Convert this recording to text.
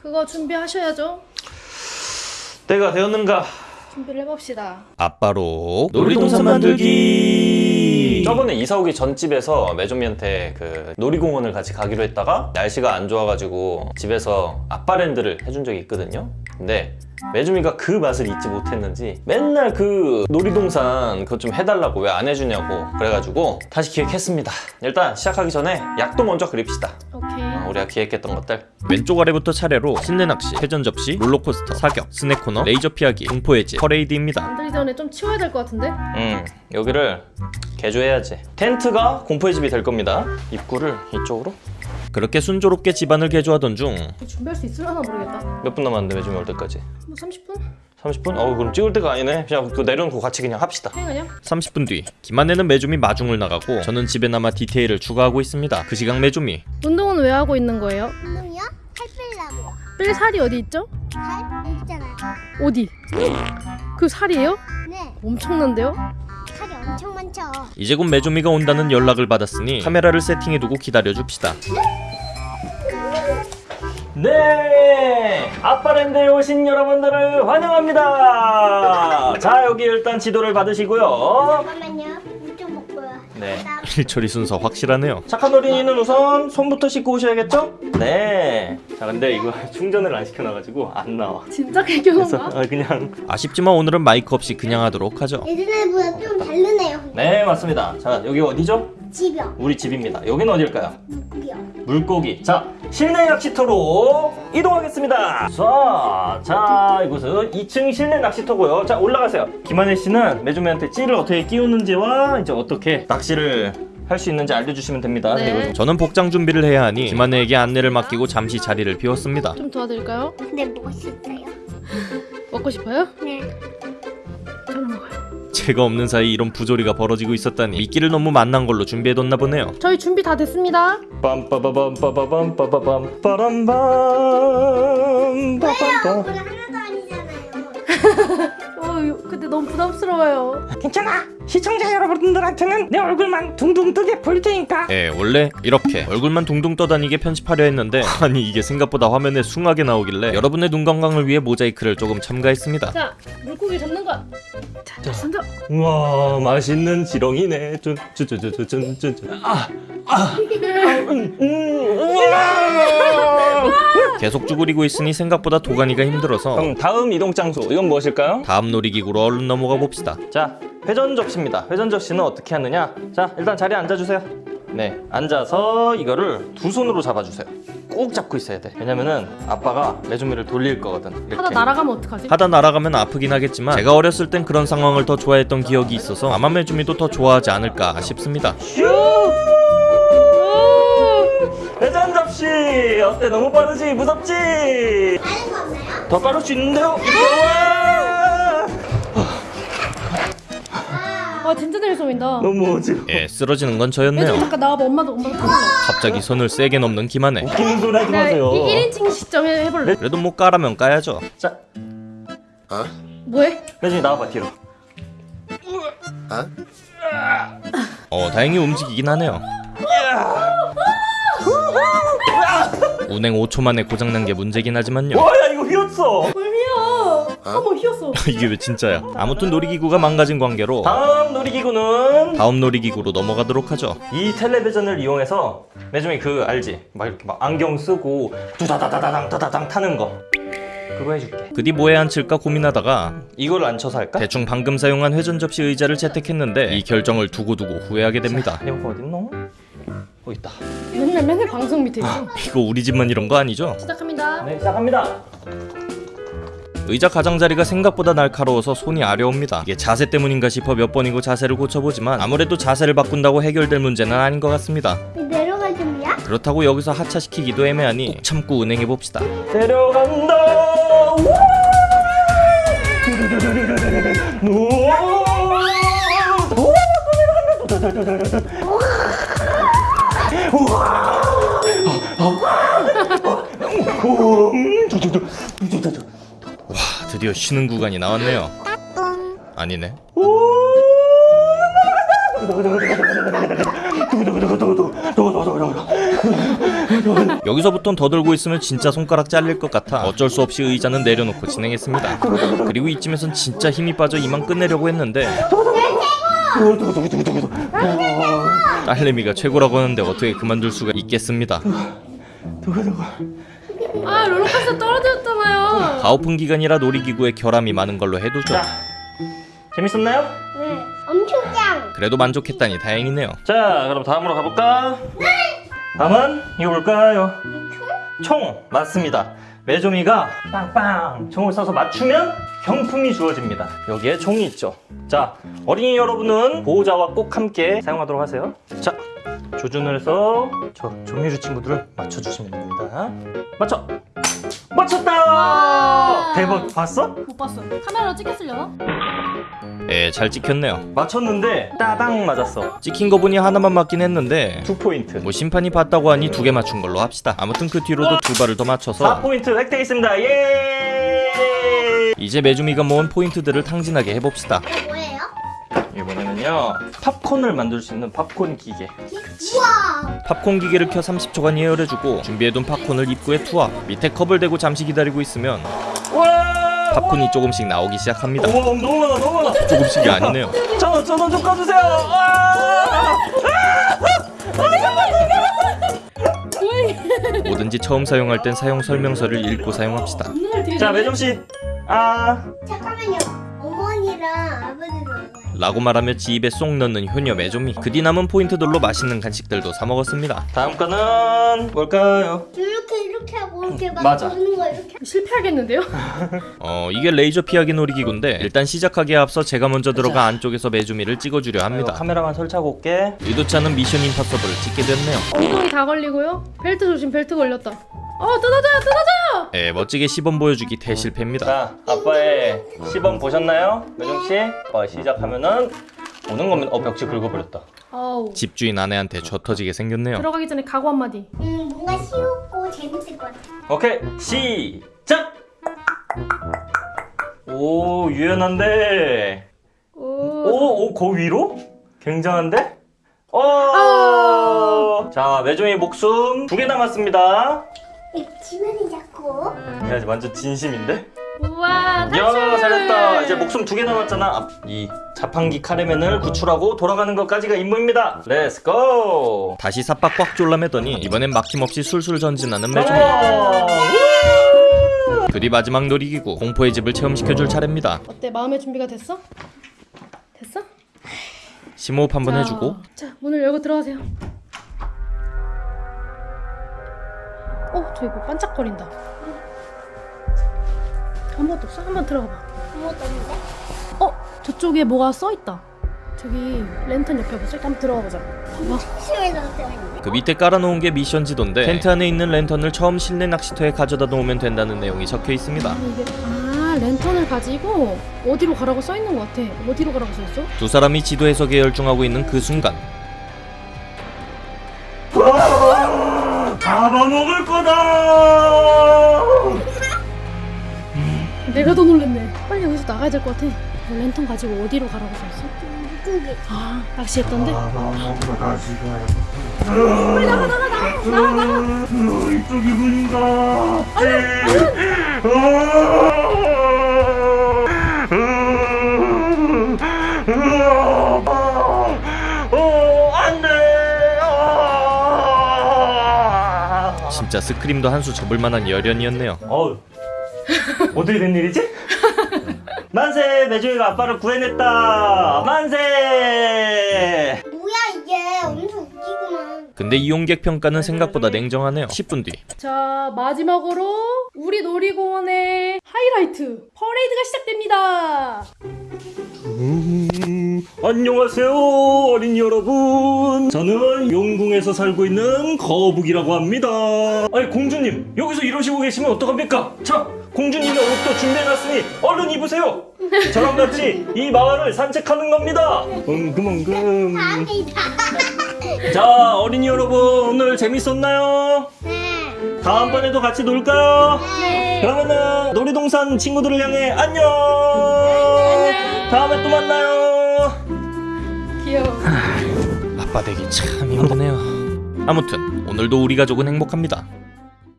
그거 준비하셔야죠. 때가 되었는가? 준비를 해봅시다. 아빠로 놀이동산 만들기. 저번에 이사 오기 전 집에서 매조미한테 그 놀이공원을 같이 가기로 했다가 날씨가 안 좋아가지고 집에서 아빠랜드를 해준 적이 있거든요. 근데 매조미가 그 맛을 잊지 못했는지 맨날 그 놀이동산 그거 좀 해달라고 왜 안 해주냐고 그래가지고 다시 기획했습니다. 일단 시작하기 전에 약도 먼저 그립시다. 오케이. 어, 우리가 기획했던 것들. 왼쪽 아래부터 차례로 실내 낚시, 회전 접시, 롤러코스터, 사격, 스낵 코너, 레이저 피하기, 공포의 집, 퍼레이드입니다. 만들기 전에 좀 치워야 될 것 같은데? 음 여기를 개조해야지. 텐트가 공포의 집이 될 겁니다. 입구를 이쪽으로 그렇게 순조롭게 집안을 개조하던 중 준비할 수 있으려나 모르겠다. 몇 분 남았는데 매주미 올 때까지? 뭐 30분? 30분? 어 그럼 찍을 때가 아니네. 그냥 그 내려놓고 같이 그냥 합시다. 그냥 그냥? 30분 뒤 김한혜는 메주미 마중을 나가고 저는 집에 남아 디테일을 추가하고 있습니다. 그 시각 메주미 운동은 왜 하고 있는 거예요? 운동이요? 살 빼려고요. 뺄 살이 어디 있죠? 살 여기 있잖아요. 어디? 그 살이에요? 네, 엄청난데요? 살이 엄청 많죠. 이제 곧 메주미가 온다는 연락을 받았으니 카메라를 세팅해두고 기다려줍시다. 네, 아빠랜드에 오신 여러분들을 환영합니다. 자 여기 일단 지도를 받으시고요. 잠깐만요. 물좀 먹고요. 네. 나 일처리 순서 확실하네요. 착한 어린이는 우선 손부터 씻고 오셔야겠죠? 네. 자 근데 이거 충전을 안 시켜놔가지고 안 나와. 진짜 그래서 개경한가? 어, 그냥 아쉽지만 오늘은 마이크 없이 그냥 하도록 하죠. 예전에보다 좀 다르네요. 네 맞습니다. 자 여기 어디죠? 집이요. 우리 집입니다. 여기는 어딜까요? 물고기요. 물고기. 자, 실내 낚시터로 이동하겠습니다. 자, 자, 이곳은 2층 실내 낚시터고요. 자, 올라가세요. 김한혜 씨는 매주매한테 찌를 어떻게 끼우는지와 이제 어떻게 낚시를 할수 있는지 알려주시면 됩니다. 네. 저는 복장 준비를 해야 하니 김한혜에게 안내를 맡기고 잠시 자리를 비웠습니다. 좀 도와드릴까요? 먹을 수 있어요. 먹고 싶어요? 네. 저는 먹어요. 제가 없는 사이 이런 부조리가 벌어지고 있었다니 미끼를 너무 만난 걸로 준비해뒀나 보네요. 저희 준비 다 됐습니다. 빰빠바밤 빠바밤 빠바밤 빠람밤 빠밤밤 하나도 아니잖아요. 어, 근데 너무 부담스러워요. 괜찮아 시청자 여러분들한테는 내 얼굴만 둥둥 뜨게 보일 테니까 예, 원래 이렇게 얼굴만 둥둥 떠다니게 편집하려 했는데 아니 이게 생각보다 화면에 숭하게 나오길래 여러분의 눈 건강을 위해 모자이크를 조금 첨가했습니다. 자, 물고기 잡는 거. 자, 자, 손잡. 우와 맛있는 지렁이네 쭌쭌쭌쭌쭌쭌 아, 아, 음, 음, 우와! 계속 쭈그리고 있으니 생각보다 도가니가 힘들어서 그럼 다음 이동 장소 이건 무엇일까요? 다음 놀이기구로 얼른 넘어가 봅시다. 자 회전 접시입니다. 회전 접시는 어떻게 하느냐? 자 일단 자리에 앉아주세요. 네 앉아서 이거를 두 손으로 잡아주세요. 꼭 잡고 있어야 돼. 왜냐면은 아빠가 메주미를 돌릴 거거든 이렇게. 하다 날아가면 어떡하지? 하다 날아가면 아프긴 하겠지만 제가 어렸을 땐 그런 상황을 더 좋아했던 기억이 있어서 아마 메주미도 더 좋아하지 않을까 싶습니다. 회전 접시 어때? 너무 빠르지? 무섭지? 다른 거 없나요? 더 빠를 수 있는데요 와, 진짜 재밌어 보인다. 너무 어지러워 예, 쓰러지는 건 저였네요. 잠깐 나와봐. 엄마도 엄마도 타볼래. 갑자기 손을 세게 넘는 김한혜. 웃기는 소리 하지 나 마세요 1인칭 시점에 해볼래. 그래도 뭐 까라면 까야죠. 자 뭐해? 메주미 나와봐 뒤로 어, 다행히 움직이긴 하네요. 운행 5초 만에 고장난 게 문제긴 하지만요. 와야 이거 휘었어. 어머 휘었어. 이게 왜 진짜야? 아무튼 놀이기구가 망가진 관계로 다음 놀이기구는 다음 놀이기구로 넘어가도록 하죠. 이 텔레비전을 이용해서 매주미 그 알지? 막 이렇게 막 안경 쓰고 두다다다다당 다다당 타는 거 그거 해줄게 그뒤 뭐에 앉힐까 고민하다가 이걸 안 쳐서 할까? 대충 방금 사용한 회전 접시 의자를 채택했는데 이 결정을 두고두고 후회하게 됩니다. 이거 어딨노? 어 있다 맨날 맨날 방송 밑에 있어. 이거 우리 집만 이런 거 아니죠? 시작합니다. 네 시작합니다 의자 가장자리가 생각보다 날카로워서 손이 아려옵니다. 이게 자세 때문인가 싶어 몇 번이고 자세를 고쳐보지만 아무래도 자세를 바꾼다고 해결될 문제는 아닌 것 같습니다. 내려갈 준비야? 그렇다고 여기서 하차시키기도 애매하니 꼭 참고 운행해봅시다. 내려간다 우와! 드디어 쉬는 구간이 나왔네요. 아니네. 여기서부턴 더 들고 있으면 진짜 손가락 잘릴 것 같아 어쩔 수 없이 의자는 내려놓고 진행했습니다 그리고 이쯤에선 진짜 힘이 빠져 이만 끝내려고 했는데 딸내미가 최고라고 하는데 어떻게 그만둘 수가 있겠습니다 아 롤러코스터 떨어졌 잖아요. 가오픈 기간이라 놀이기구에 결함이 많은 걸로 해두죠 자, 재밌었나요? 네. 엄청 짱. 그래도 만족했다니 다행이네요 자, 그럼 다음으로 가볼까? 다음은 이거 볼까요? 총 맞습니다. 메조미가 빵빵 총을 쏴서 맞추면 경품이 주어집니다. 여기에 총이 있죠. 자, 어린이 여러분은 보호자와 꼭 함께 사용하도록 하세요. 자, 조준을 해서 저 조미료 친구들을 맞춰주시면 됩니다. 맞춰! 맞췄다! 대박, 봤어? 못 봤어. 카메라로 찍혔으려나? 예, 잘 찍혔네요 맞췄는데 따당 맞았어. 찍힌 거 보니 하나만 맞긴 했는데 두 포인트. 뭐 심판이 봤다고 하니 두 개 맞춘 걸로 합시다 아무튼 그 뒤로도 두 발을 더 맞춰서 4포인트 획득했습니다. 예! 이제 메주미가 모은 포인트들을 탕진하게 해봅시다 뭐예요? 이게 뭐냐면요 팝콘을 만들 수 있는 팝콘 기계. 우와. 팝콘 기계를 켜 30초간 예열해주고 준비해둔 팝콘을 입구에 투하 밑에 컵을 대고 잠시 기다리고 있으면 와! 팝콘이 조금씩 나오기 시작합니다. 와 너무 많아 너무 많아. 조금씩이 아니네요. 저는 저는 좀 꺼주세요. 아! 뭐든지 처음 사용할 땐 사용 설명서를 읽고 사용합시다. 자 매점씨. 아. 잠깐만요. 어머니랑 아버지 나와요. 라고 말하며 지 입에 쏙 넣는 효녀 메조미 그뒤 남은 포인트들로 맛있는 간식들도 사 먹었습니다 다음 거는 뭘까요? 이렇게 이렇게 하고 이렇게 막 맞아. 도는 거 이렇게. 실패하겠는데요? 어 이게 레이저 피하기 놀이기구인데 일단 시작하기에 앞서 제가 먼저 들어가 안쪽에서 메조미를 찍어주려 합니다 카메라만 설치하고 올게 의도치 않은 미션 임파서블을 찍게 됐네요 엉덩이 다 걸리고요. 벨트 조심, 벨트 걸렸다. 어 뜯어져요, 뜯어져요. 예 멋지게 시범 보여주기 대실패입니다 자 아빠의 시범 보셨나요? 매점씨 아빠 시작하면은 오는 거면 어 벽지 긁어버렸다 아우. 집주인 아내한테 져 터지게 생겼네요 들어가기 전에 각오 한 마디. 음 뭔가 쉬웠고 재밌을 것 같아. 오케이 시작 오 유연한데 오. 오, 오, 그 위로? 굉장한데? 오! 아. 자, 매종이 목숨 두 개 남았습니다. 이 지문이 자꾸. 야, 완전 진심인데? 우와, 탈출. 야, 잘했다. 이제 목숨 두 개 남았잖아. 아, 이 자판기 카레맨을 구출하고 돌아가는 것까지가 임무입니다. Let's go! 다시 삽박 꽉 졸라매더니 이번엔 막힘없이 술술 전진하는 메조미 어! 그뒤 마지막 놀이기구 공포의 집을 체험시켜줄 차례입니다 어때? 마음의 준비가 됐어? 됐어? 심호흡 한번 자, 해주고 자, 문을 열고 들어가세요. 뭐 반짝거린다. 아무것도 없어? 한번 들어가 봐. 아무것도 없는데? 어, 저쪽에 뭐가 써 있다. 저기 랜턴 옆에 뭐써 있다. 한번 들어가 보자. 봐봐. 그 밑에 깔아놓은 게 미션 지도인데 텐트 안에 있는 랜턴을 처음 실내 낚시터에 가져다 놓으면 된다는 내용이 적혀 있습니다 아, 이게 아, 랜턴을 가지고 어디로 가라고 써 있는 것 같아. 어디로 가라고 써 있어? 두 사람이 지도 해석에 열중하고 있는 그 순간 잡아먹을 거다! 내가 더 놀랬네. 빨리 여기서 나가야 될 것 같아. 어, 랜턴 가지고 어디로 가라고 써 있어? 물고기. 아, 낚시했던데? 이쪽이 문인가? 어, 진짜 스크림도 한 수 접을 만한 열연이었네요 어우, 어떻게 된 일이지? 만세! 매주이가 아빠를 구해냈다! 만세! 뭐야 이게 엄청 웃기구만. 근데 이용객 평가는 생각보다 냉정하네요 10분 뒤 자, 마지막으로 우리 놀이공원의 하이라이트 퍼레이드가 시작됩니다. 안녕하세요 어린이 여러분 저는 용궁에서 살고 있는 거북이라고 합니다 아니 공주님 여기서 이러시고 계시면 어떡합니까 자 공주님의 옷도 준비해놨으니 얼른 입으세요 저랑 같이 이 마을을 산책하는 겁니다 엉금엉금. 자 어린이 여러분 오늘 재밌었나요? 네. 다음번에도 같이 놀까요? 네. 그러면은 놀이동산 친구들을 향해 안녕 다음에 또 만나요 귀여워. 아빠 되기 참 힘드네요 아무튼 오늘도 우리 가족은 행복합니다